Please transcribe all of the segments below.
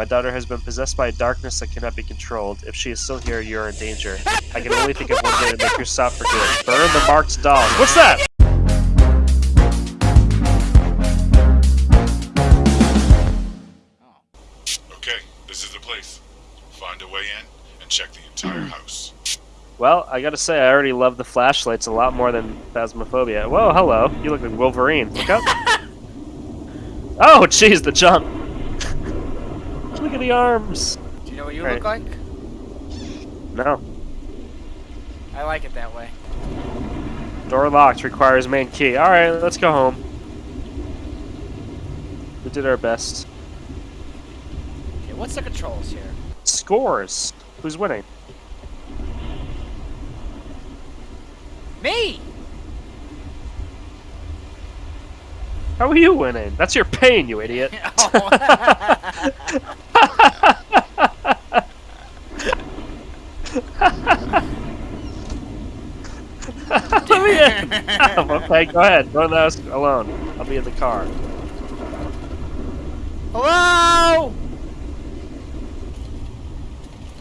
My daughter has been possessed by a darkness that cannot be controlled. If she is still here, you are in danger. I can only think of one way to make her stop for good. Burn the marked dolls. What's that? Okay, this is the place. Find a way in and check the entire house. Well, I gotta say, I already love the flashlights a lot more than Phasmophobia. Whoa, hello. You look like Wolverine. Look up. oh, jeez, the jump. Look at the arms. Do you know what you Right. look like? No. I like it that way. Door locked. Requires main key. Alright, let's go home. We did our best. Okay, what's the controls here? Scores. Who's winning? Me! How are you winning? That's your pain, you idiot. Let me in. okay, go ahead. Go in the alone. I'll be in the car. Hello!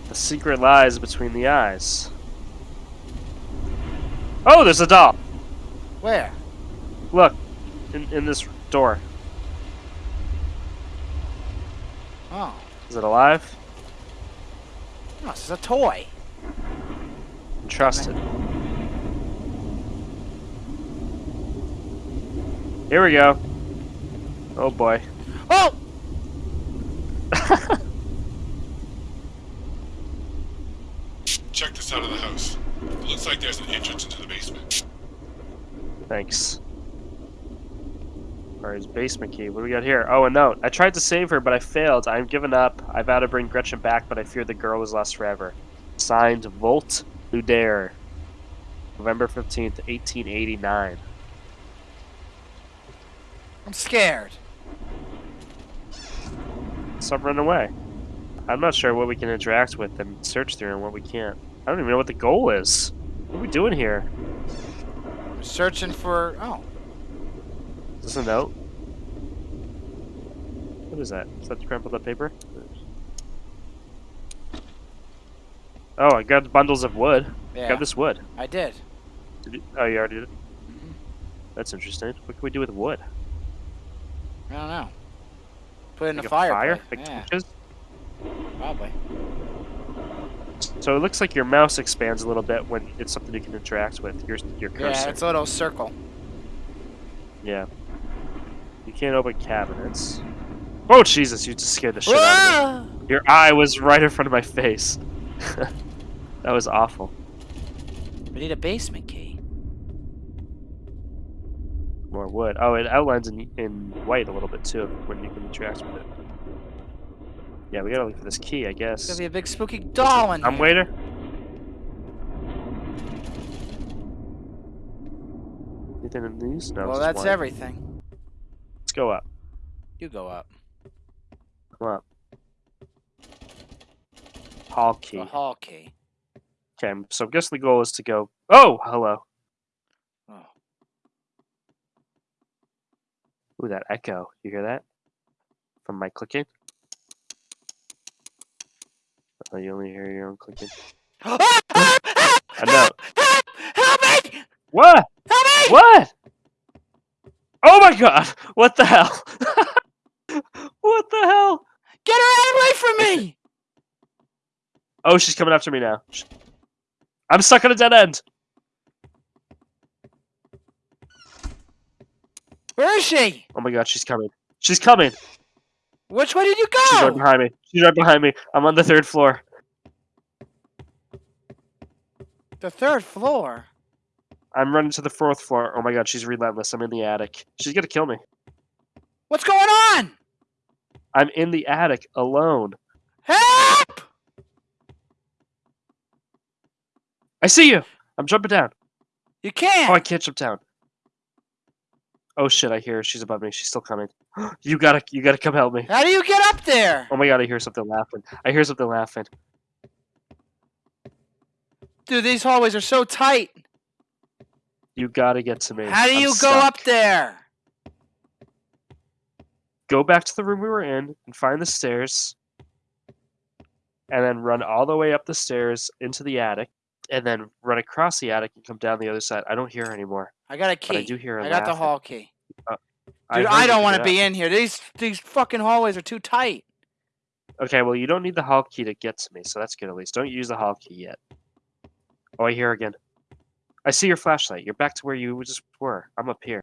The secret lies between the eyes. Oh, there's a doll. Where? Look, in, in this door. Oh. Is it alive? No, this is a toy. Trust it. Here we go. Oh boy. Oh! Check this out of the house. It looks like there's an entrance into the basement. Thanks. Or his basement key. What do we got here? Oh, a note. I tried to save her, but I failed. I'm given up. I vow to bring Gretchen back, but I fear the girl was lost forever. Signed, Volt Ludaire. November 15th, 1889. I'm scared. Stop running away. I'm not sure what we can interact with and search through and what we can't. I don't even know what the goal is. What are we doing here? I'm searching for. Oh. Is this a note? What is that? Is that the crumpled up paper? Oh, I got bundles of wood. Yeah. Got this wood. I did. Did you, oh, you already did it? Mhm. That's interesting. What can we do with wood? I don't know. Put it in Like the a fire. Like yeah, torches? probably. So it looks like your mouse expands a little bit when it's something you can interact with. Your your cursor. Yeah, it's a little circle. Yeah. You can't open cabinets. Oh Jesus! You just scared the shit out of me. Ah! Your eye was right in front of my face. that was awful. We need a basement key. More wood. Oh, it outlines in in white a little bit too when you can interact with it. Yeah, we gotta look for this key, I There's guess. gonna be a big spooky doll in I'm here. waiter. Anything in these? No. Well, that's one. everything. Let's go up. You go up. Come up. Hall key. The hall key. Okay, so I guess the goal is to go. Oh, hello. Ooh, that echo. You hear that? From my clicking? Oh, you only hear your own clicking. Help! Help! I know. Help! Help me! What? Help me! What? Oh my god! What the hell? what the hell? Get her away from me! Oh, she's coming after me now. I'm stuck on a dead end. Where is she? Oh my god, she's coming. She's coming. Which way did you go? She's right behind me. She's right behind me. I'm on the third floor. The third floor. I'm running to the fourth floor. Oh my god, she's relentless. I'm in the attic. She's gonna kill me. What's going on? I'm in the attic alone. Help! I see you. I'm jumping down. You can't. Oh, I can't jump down. Oh shit! I hear her. She's above me. She's still coming. You gotta, you gotta come help me. How do you get up there? Oh my god! I hear something laughing. I hear something laughing. Dude, these hallways are so tight. You gotta get to me. How do I'm you go up there? Go back to the room we were in and find the stairs. and then run all the way up the stairs into the attic, and then run across the attic and come down the other side. I don't hear her anymore. I got a But I do hear her I got the hall key. Uh, I Dude, heard I, don't want to be in here. These these fucking hallways are too tight. Okay, well, you don't need the hall key to get to me, so that's good at least. Don't use the hall key yet. Oh, I hear again. I see your flashlight. You're back to where you just were. I'm up here.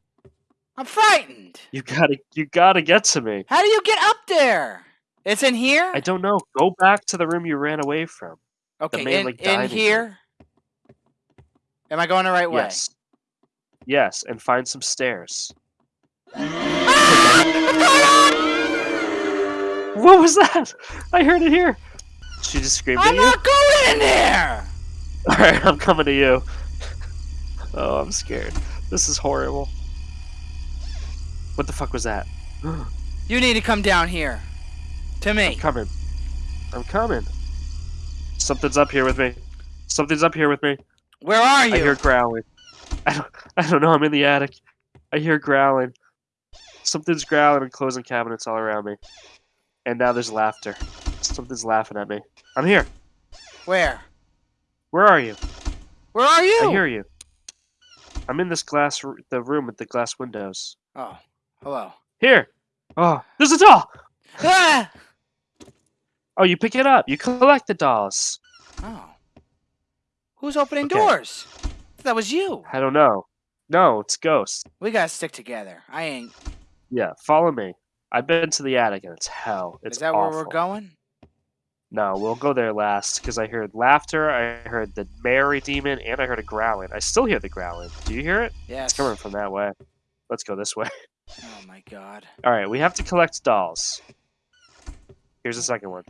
I'm frightened. You gotta, you gotta get to me. How do you get up there? It's in here. I don't know. Go back to the room you ran away from. okay, in, in here. Am I going the right way? Yes. Yes, and find some stairs. Ah! What was that? I heard it here. She just screamed at I'm not going in there. All right, I'm coming to you. Oh, I'm scared. This is horrible. What the fuck was that? You need to come down here. To I'm me. coming. I'm coming. Something's up here with me. Something's up here with me. Where are you? I hear growling. I don't. I don't know. I'm in the attic. I hear growling. Something's growling and closing cabinets all around me. And now there's laughter. Something's laughing at me. I'm here. Where? Where are you? Where are you? I hear you. I'm in this glass, r- the room with the glass windows. Oh, hello. Here. Oh, there's a doll. Ah! Oh, you pick it up. You collect the dolls. Oh. Who's opening Okay. doors? That was you. I don't know. No, it's Ghost. We gotta stick together. I ain't. Yeah, follow me. I've been to the attic and it's hell. It's Is that awful. where we're going? No, we'll go there last because I heard laughter, I heard the Mary demon, and I heard a growling. I still hear the growling. Do you hear it? Yeah. It's coming from that way. Let's go this way. Oh my god. All right, we have to collect dolls. Here's the second one.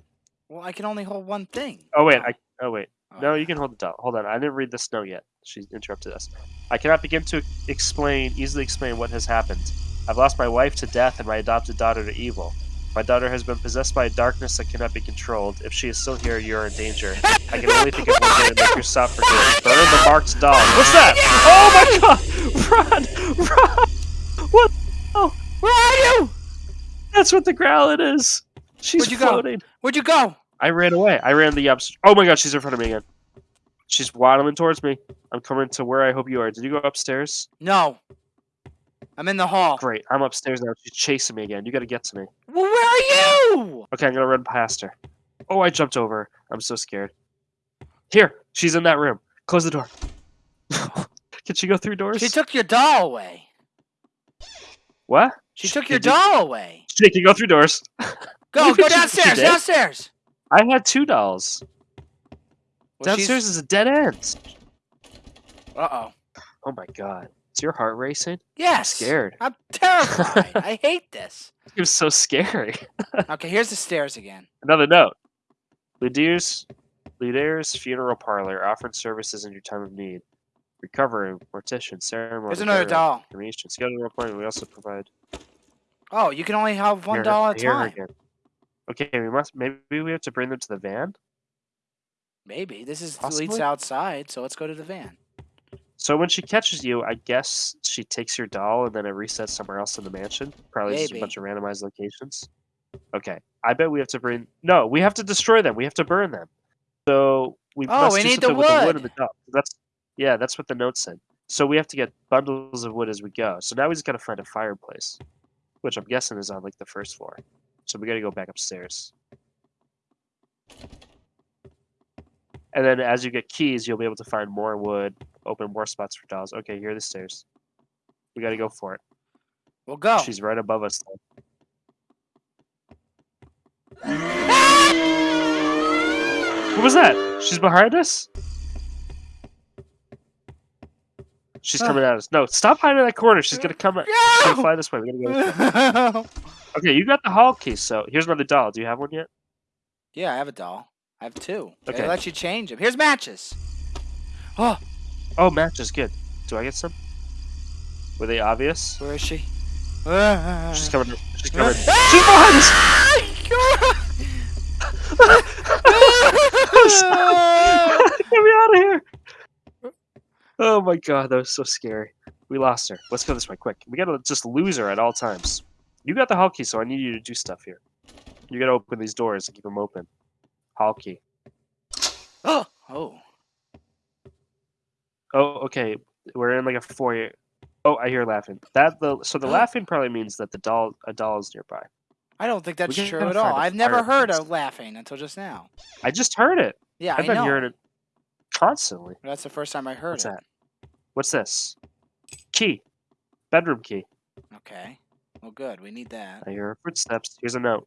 Well, I can only hold one thing. Oh wait, I. Oh wait. No, you can hold it doll. Hold on, I didn't read the snow yet. She interrupted us. I cannot begin to explain, easily explain what has happened. I've lost my wife to death and my adopted daughter to evil. My daughter has been possessed by a darkness that cannot be controlled. If she is still here, you are in danger. I can only think of one way to make her stop for good. Burn the marked doll. What's that? Oh my god! Run! Run! What? Oh, Where are you? that's what the growling is. She's Where'd you go? floating. Where'd you go? I ran away. I ran the upstairs. Oh my god, she's in front of me again. She's waddling towards me. I'm coming to where I hope you are. Did you go upstairs? No. I'm in the hall. Great. I'm upstairs now. She's chasing me again. You gotta get to me. Well, where are you? Okay, I'm gonna run past her. Oh, I jumped over. her. I'm so scared. Here, she's in that room. Close the door. Can she go through doors? She took your doll away. what? She took your doll away. She can go through doors. Go, go downstairs, downstairs. I had two dolls. Well, she's- Downstairs is a dead end. Uh-oh. Oh my god. Is your heart racing? Yes. scared. I'm terrified. I hate this. It was so scary. Okay, here's the stairs again. Another note. Ludier's, Ludier's Funeral Parlor offering services in your time of need. Recovery, mortician, ceremony. Here's another burial, doll. Cremation, schedule appointment. We also provide. Oh, you can only have one Here, doll at a hear her time. again. Okay, we must. Maybe we have to bring them to the van. Maybe. This is leads outside, so let's go to the van. So when she catches you, I guess she takes your doll and then it resets somewhere else in the mansion. Probably just a bunch of randomized locations. Okay, I bet we have to bring. No, we have to destroy them. We have to burn them. So we Oh, must we do need the something with the wood wood. and the doll. That's yeah, that's what the note said. So we have to get bundles of wood as we go. So now we just gotta find a fireplace, which I'm guessing is on like the first floor. So we gotta go back upstairs. And then as you get keys, you'll be able to find more wood, open more spots for dolls. Okay, here are the stairs. We gotta go for it. We'll go. She's right above us. What was that? She's behind us? She's coming at us. No, stop hiding in that corner. She's gonna come. She's gonna fly this way. We gotta go. Okay, you got the hall key. So here's another doll. Do you have one yet? yeah, I have a doll. I have two. Okay. They let you change them. Here's matches. Oh, Oh, match is good. Do I get some? Were they obvious? where is she? She's coming. She's coming. She's Ah! behind us. Get me out of here! Oh my god, that was so scary. We lost her. Let's go this way, quick. We gotta just lose her at all times. You got the hall key, so I need you to do stuff here. You gotta open these doors and keep them open. Hall key. oh. Oh, okay. We're in like a foyer. Oh, I hear laughing. That the so the laughing probably means that the doll a doll is nearby. I don't think that's true at all. I've never heard of laughing until just now. I just heard it. Yeah, I've I been know. hearing it constantly. That's the first time I heard What's it. that? What's this? Key. Bedroom key. Okay. Well, good. We need that. I hear footsteps. Here's a note.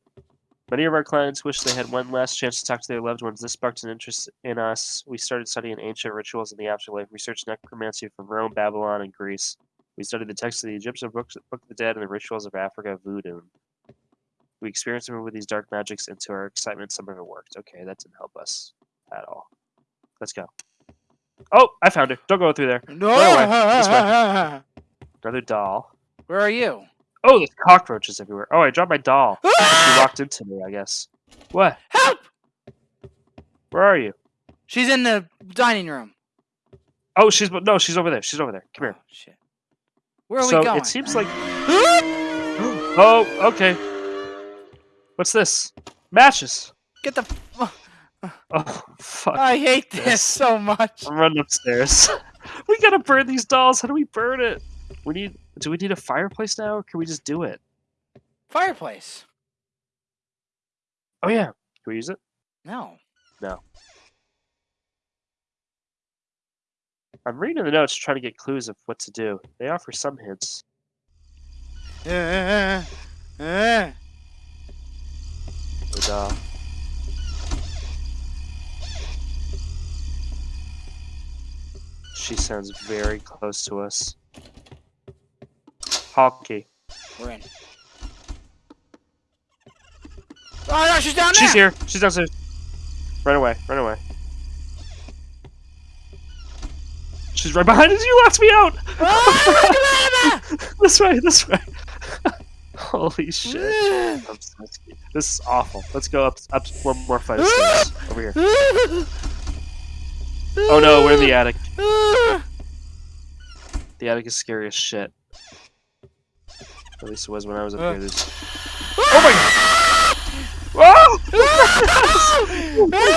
Many of our clients wish they had one last chance to talk to their loved ones. This sparked an interest in us. We started studying ancient rituals in the afterlife, We researched necromancy from Rome, Babylon, and Greece. We studied the texts of the Egyptian books, Book of the Dead, and the rituals of Africa, voodoo. We experienced with these dark magics, and to our excitement, some of it worked. Okay, that didn't help us at all. Let's go. Oh, I found her. Don't go through there. No. This Another doll. Where are you? Oh, there's cockroaches everywhere. Oh, I dropped my doll. She walked into me, I guess. What? Help! Where are you? She's in the dining room. Oh, she's no, she's over there. She's over there. Come here. Oh, shit. Where are so we going? So it seems like. Oh, oh, okay. What's this? Matches. Get the. f- Oh, fuck. I hate this Yes. so much. I'm running upstairs. we gotta burn these dolls. How do we burn it? We need. Do we need a fireplace now, or can we just do it? Fireplace. Oh yeah. Can we use it? No. No. I'm reading the notes, trying to get clues of what to do. They offer some hints. Uh, uh. But, uh, she sounds very close to us. Hockey. We're in. Oh no, she's down there. She's here. She's downstairs. Run away. Run away. She's right behind us. You locked me out. Ah, this way. This way. Holy shit. I'm so. This is awful. Let's go up up one more flight of stairs. Over here. Oh no, we're in the attic. The attic is scary as shit. At least it was when I was up uh. here. Oh my! Whoa! Ah! Ah!